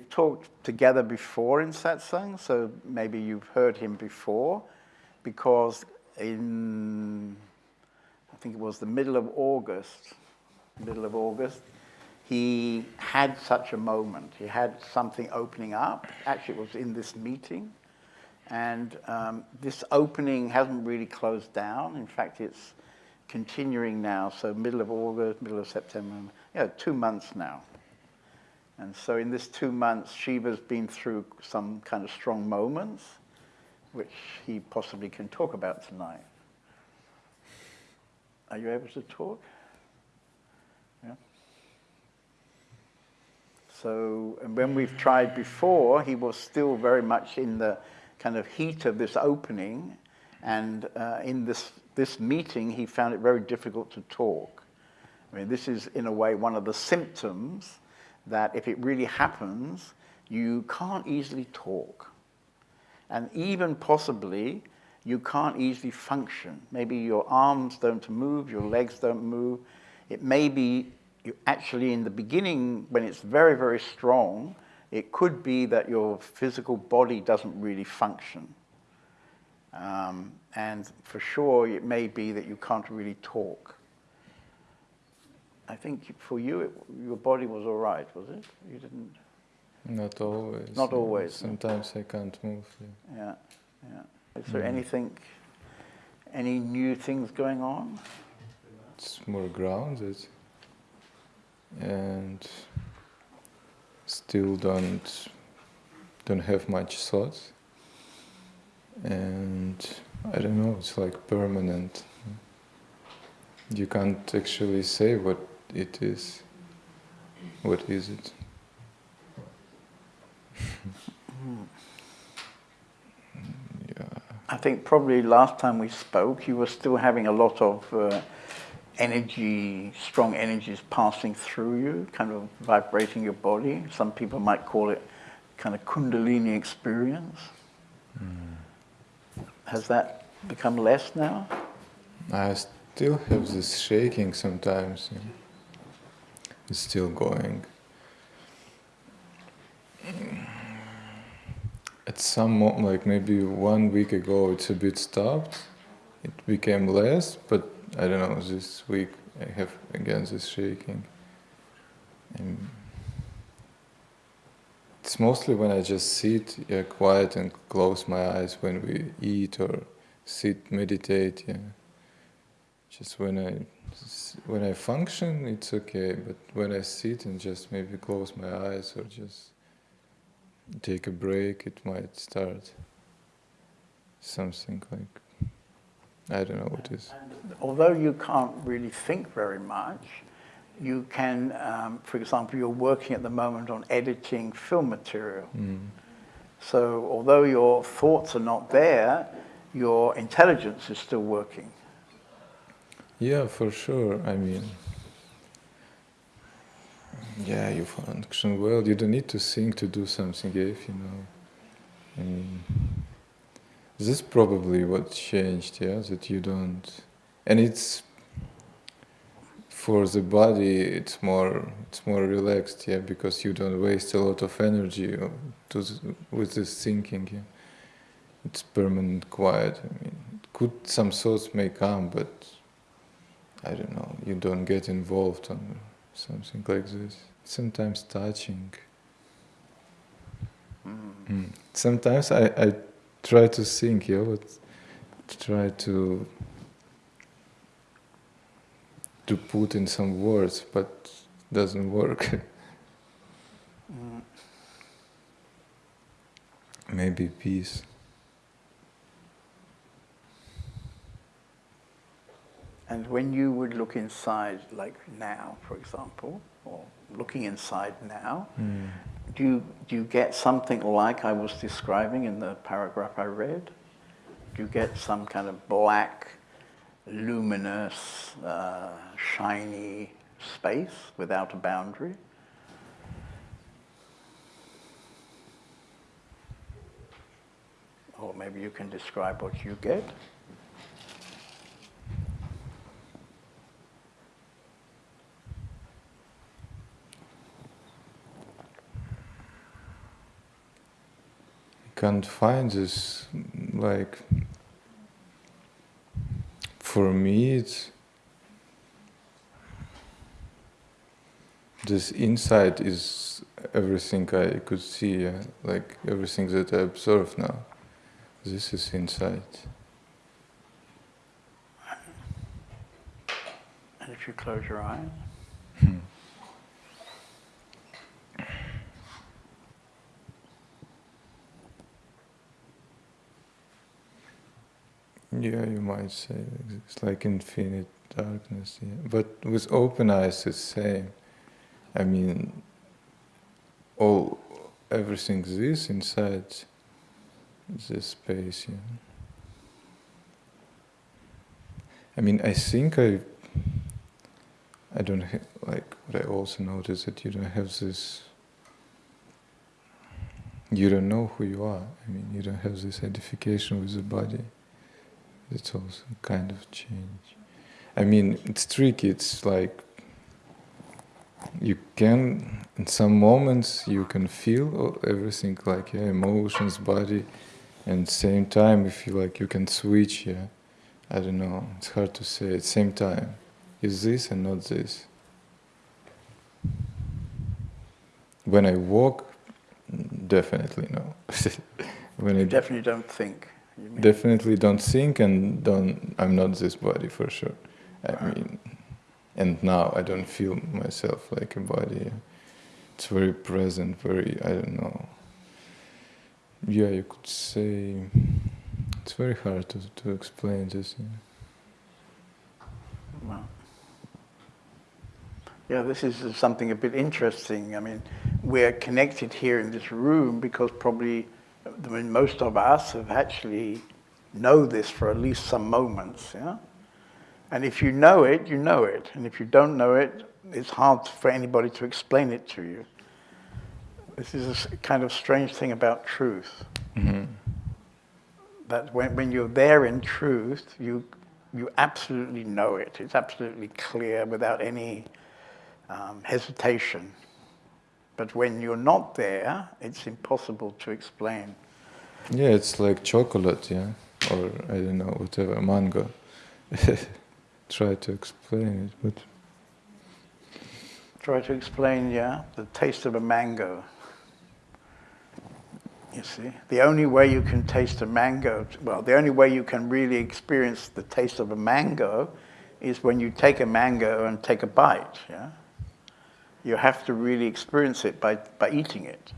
we've talked together before in satsang, so maybe you've heard him before, because in, I think it was the middle of August, middle of August, he had such a moment. He had something opening up. Actually, it was in this meeting. And um, this opening hasn't really closed down. In fact, it's continuing now. So middle of August, middle of September, yeah, two months now. And so in this two months, Shiva's been through some kind of strong moments, which he possibly can talk about tonight. Are you able to talk? Yeah. So, and when we've tried before, he was still very much in the kind of heat of this opening, and uh, in this, this meeting, he found it very difficult to talk. I mean, this is, in a way, one of the symptoms that if it really happens, you can't easily talk. And even possibly, you can't easily function. Maybe your arms don't move, your legs don't move. It may be you actually in the beginning, when it's very, very strong, it could be that your physical body doesn't really function. Um, and for sure, it may be that you can't really talk. I think for you, it, your body was all right, was it? You didn't. Not always. Not always. Sometimes I can't move. Yeah, yeah. yeah. Is there mm. anything, any new things going on? It's more grounded, and still don't don't have much thoughts, and I don't know. It's like permanent. You can't actually say what it is. What is it? yeah. I think probably last time we spoke, you were still having a lot of uh, energy, strong energies passing through you, kind of vibrating your body. Some people might call it kind of kundalini experience. Mm. Has that become less now? I still have this shaking sometimes. Yeah is still going. At some moment, like maybe one week ago, it's a bit stopped. It became less, but I don't know, this week I have again this shaking. And it's mostly when I just sit yeah, quiet and close my eyes when we eat or sit, meditate. Yeah. Just when I when I function, it's okay, but when I sit and just maybe close my eyes or just take a break, it might start something like, I don't know what it is. although you can't really think very much, you can, um, for example, you're working at the moment on editing film material. Mm. So although your thoughts are not there, your intelligence is still working. Yeah, for sure. I mean, yeah, you function well. You don't need to think to do something eh, if you know. I mean, this is probably what changed, yeah, that you don't, and it's for the body. It's more, it's more relaxed, yeah, because you don't waste a lot of energy to with this thinking. Yeah. It's permanent quiet. I mean, could some thoughts may come, but I don't know, you don't get involved on something like this. Sometimes touching. Mm. Mm. Sometimes I, I try to think, yeah, but try to to put in some words, but doesn't work. mm. Maybe peace. And when you would look inside, like now, for example, or looking inside now, mm. do, you, do you get something like I was describing in the paragraph I read? Do you get some kind of black, luminous, uh, shiny space without a boundary? Or maybe you can describe what you get. Can't find this, like, for me, it's this insight is everything I could see, yeah? like everything that I observe now. This is insight. And if you close your eyes. Yeah, you might say it's like infinite darkness. Yeah. But with open eyes, it's same. I mean, all everything is inside this space. Yeah. I mean, I think I. I don't have, like what I also notice that you don't have this. You don't know who you are. I mean, you don't have this identification with the body. It's also kind of change. I mean, it's tricky. It's like you can, in some moments, you can feel everything like yeah, emotions, body, and same time you feel like you can switch. Yeah, I don't know. It's hard to say. At same time, is this and not this. When I walk, definitely no. when I definitely don't think. Definitely don't think and don't. I'm not this body for sure. I mean, and now I don't feel myself like a body. It's very present, very I don't know. Yeah, you could say it's very hard to to explain this. Yeah. Wow. Yeah, this is something a bit interesting. I mean, we're connected here in this room because probably I mean, most of us have actually know this for at least some moments, yeah? And if you know it, you know it. And if you don't know it, it's hard for anybody to explain it to you. This is a kind of strange thing about truth. Mm-hmm. That when, when you're there in truth, you, you absolutely know it. It's absolutely clear without any um, hesitation. But when you're not there, it's impossible to explain. Yeah, it's like chocolate, yeah, or I don't know, whatever, mango. Try to explain it, but. Try to explain, yeah, the taste of a mango. You see, the only way you can taste a mango, well, the only way you can really experience the taste of a mango is when you take a mango and take a bite, yeah? You have to really experience it by, by eating it.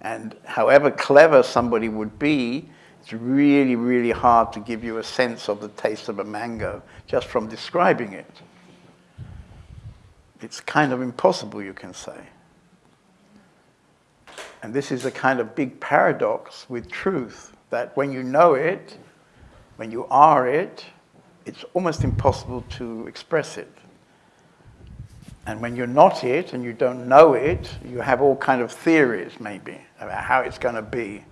And however clever somebody would be, it's really, really hard to give you a sense of the taste of a mango just from describing it. It's kind of impossible, you can say. And this is a kind of big paradox with truth that when you know it, when you are it, it's almost impossible to express it. And when you're not it and you don't know it, you have all kind of theories maybe about how it's going to be.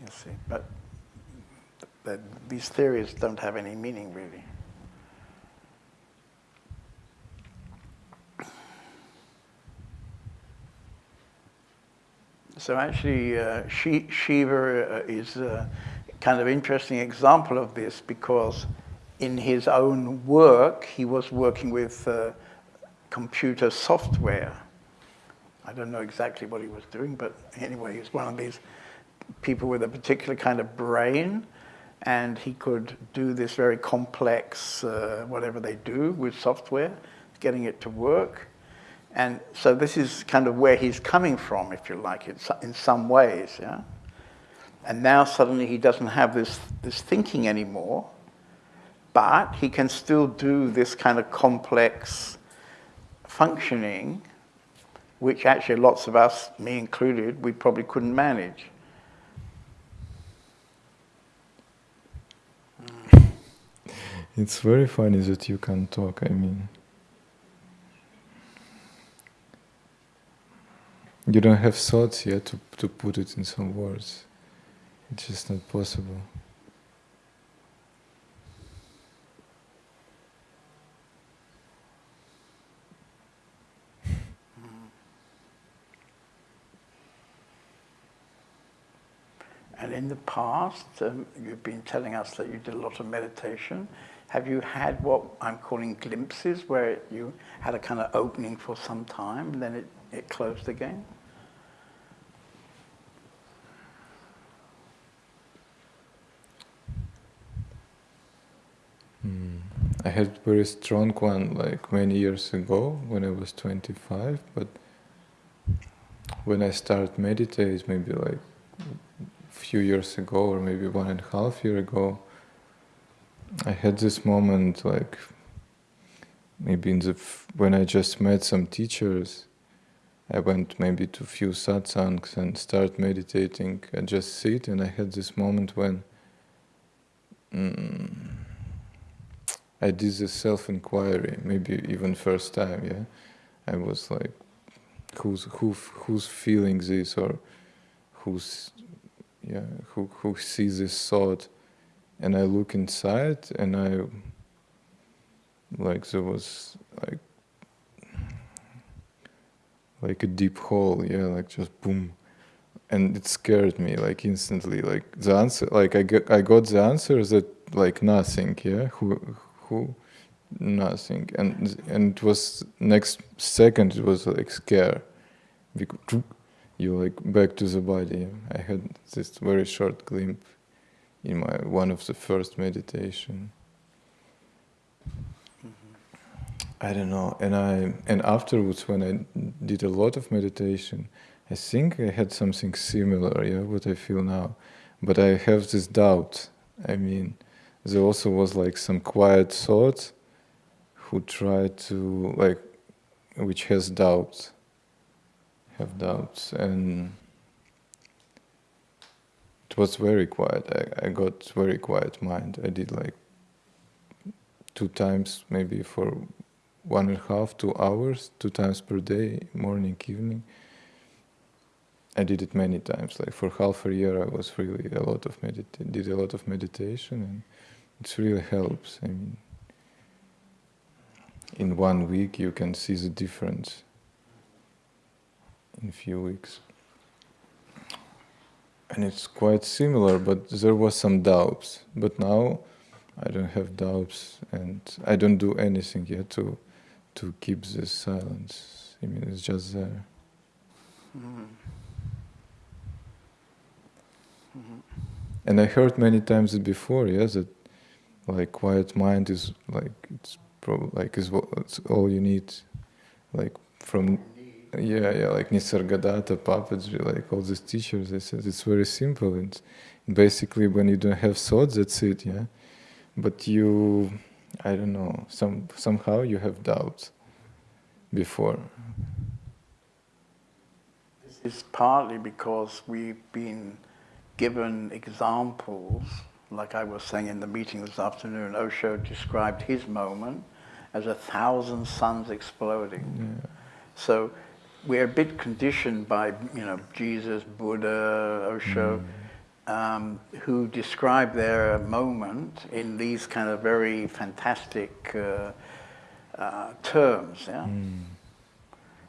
You see, but these theories don't have any meaning really. So actually, uh, Shiva uh, is a kind of interesting example of this because in his own work, he was working with uh, computer software. I don't know exactly what he was doing, but anyway, he was one of these people with a particular kind of brain, and he could do this very complex, uh, whatever they do with software, getting it to work. And so this is kind of where he's coming from, if you like, in some ways, yeah? And now suddenly he doesn't have this, this thinking anymore, but he can still do this kind of complex functioning, which actually lots of us, me included, we probably couldn't manage. Hmm. It's very funny that you can talk, I mean. You don't have thoughts yet to, to put it in some words. It's just not possible. And in the past, um, you've been telling us that you did a lot of meditation. Have you had what I'm calling glimpses, where you had a kind of opening for some time and then it, it closed again? Hmm. I had very strong one like many years ago when I was 25, but when I started meditate, maybe like few years ago or maybe one and a half year ago, I had this moment like maybe in the when I just met some teachers, I went maybe to few satsangs and start meditating and just sit, and I had this moment when. Mm, I did this self-inquiry, maybe even first time, yeah. I was like, who's who who's feeling this or who's yeah who who sees this thought, and I look inside and I like there was like like a deep hole, yeah, like just boom, and it scared me like instantly. Like the answer, like I get I got the answer that like nothing, yeah. Who who nothing and and it was next second it was like scare because you like back to the body. I had this very short glimpse in my one of the first meditation. Mm-hmm. i don't know and i and afterwards when i did a lot of meditation i think i had something similar yeah what i feel now. But i have this doubt. I mean there also was like some quiet thought who tried to like which has doubts have doubts and it was very quiet I, I got very quiet mind i did like two times maybe for one and a half two hours two times per day morning evening I did it many times. Like for half a year, I was really a lot of medit- did a lot of meditation, and it really helps. I mean, in one week you can see the difference. In a few weeks, and it's quite similar. But there was some doubts. But now, I don't have doubts, and I don't do anything yet to to keep this silence. I mean, it's just there. Mm-hmm. Mm-hmm. And I heard many times before, yes, that like quiet mind is like it's probably like is what it's all you need like from yeah yeah like nisargadatta papaji like all these teachers they said it's very simple and basically when you don't have thoughts that's it yeah but you i don't know some somehow you have doubts before this is partly because we've been given examples like I was saying in the meeting this afternoon, Osho described his moment as a thousand suns exploding. Yeah. So we're a bit conditioned by, you know, Jesus, Buddha, Osho, mm. um, who describe their moment in these kind of very fantastic uh, uh, terms. Yeah? Mm.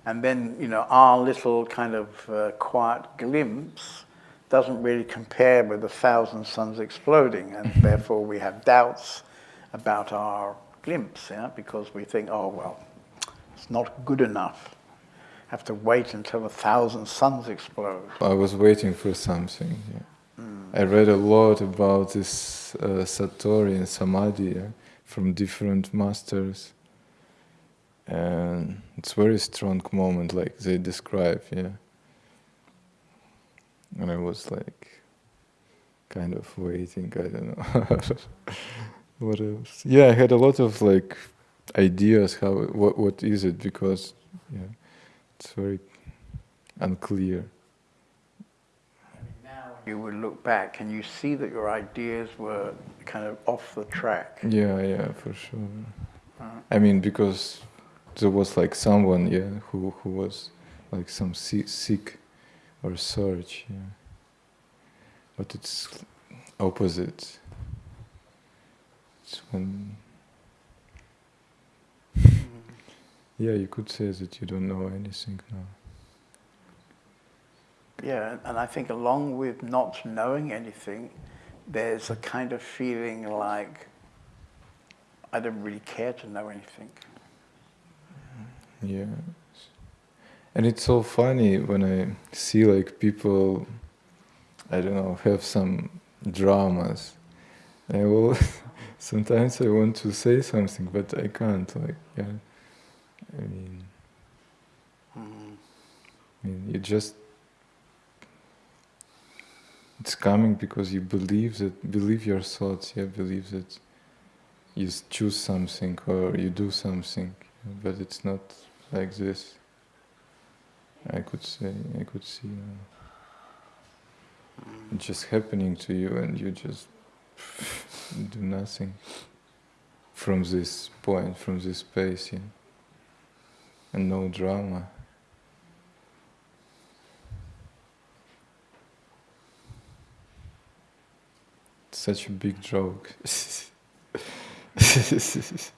And then, you know, our little kind of uh, quiet glimpse doesn't really compare with a thousand suns exploding, and therefore we have doubts about our glimpse, yeah, because we think, oh well, it's not good enough. Have to wait until a thousand suns explode. I was waiting for something. Yeah. Mm. I read a lot about this uh, satori and samadhi yeah, from different masters, and it's very strong moment, like they describe. Yeah and I was like kind of waiting. I don't know what else. Yeah, I had a lot of like ideas how what what is it because yeah, it's very unclear. Now you would look back and you see that your ideas were kind of off the track. Yeah, yeah, for sure. Uh, I mean, because there was like someone, yeah, who who was like some sick or search, yeah. But it's opposite. It's when yeah, you could say that you don't know anything now. Yeah, and I think along with not knowing anything, there's a kind of feeling like I don't really care to know anything. Yeah. And it's so funny when I see like people, I don't know, have some dramas. I will, sometimes I want to say something, but I can't. Like, yeah, I mean, Mm. I mean, you just it's coming because you believe that believe your thoughts. Yeah, believe that you choose something or you do something, but it's not like this. I could say, I could see. Uh, it's just happening to you, and you just do nothing from this point, from this space, yeah, and no drama. Such a big joke.